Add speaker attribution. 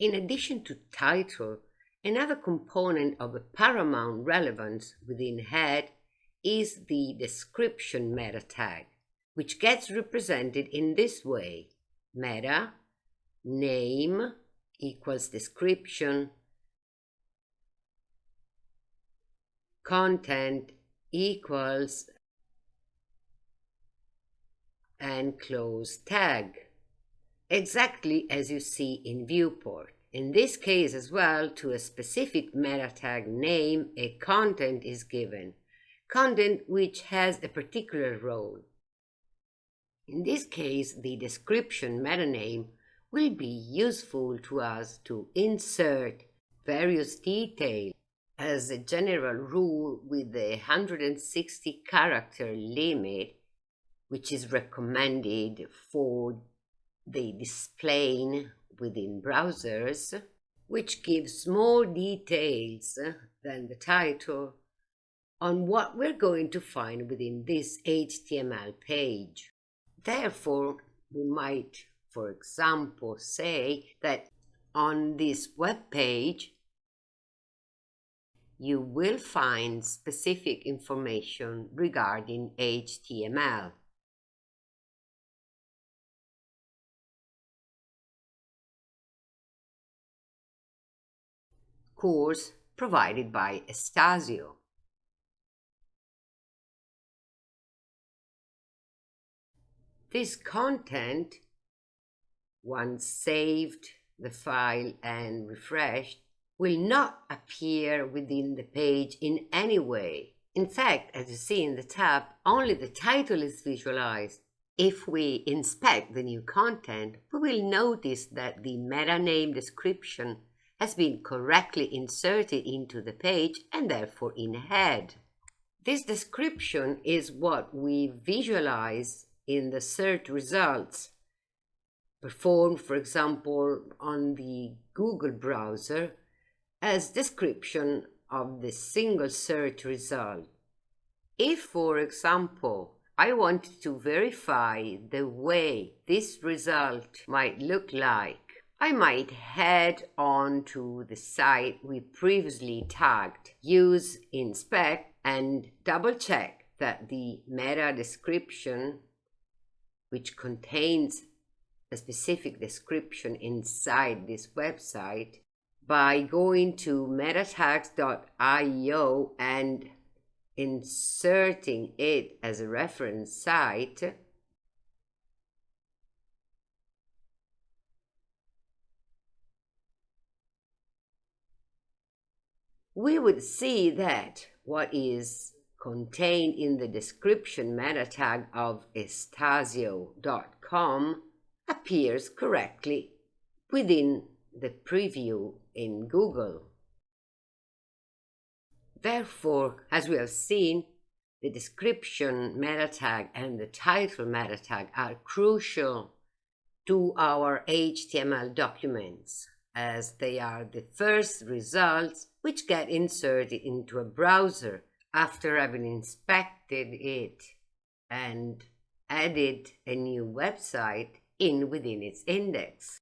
Speaker 1: In addition to title, another component of paramount relevance within head is the description meta tag, which gets represented in this way. Meta, name equals description, content equals and close tag, exactly as you see in viewport. In this case as well, to a specific meta tag name, a content is given, content which has a particular role. In this case, the description meta name will be useful to us to insert various details as a general rule with the 160 character limit which is recommended for the display within browsers, which gives more details than the title on what we're going to find within this HTML page. Therefore, we might, for example, say that on this web page, you will find specific information regarding HTML. Course provided by Estasio. This content, once saved the file and refreshed, will not appear within the page in any way. In fact, as you see in the tab, only the title is visualized. If we inspect the new content, we will notice that the meta name description has been correctly inserted into the page and therefore in head. This description is what we visualize in the search results performed, for example, on the Google browser as description of the single search result. If, for example, I wanted to verify the way this result might look like I might head on to the site we previously tagged, use inspect and double check that the meta description, which contains a specific description inside this website, by going to metatags.io and inserting it as a reference site, we would see that what is contained in the description meta tag of estasio.com appears correctly within the preview in Google. Therefore, as we have seen, the description meta tag and the title meta tag are crucial to our HTML documents as they are the first results which get inserted into a browser after having inspected it and added a new website in within its index.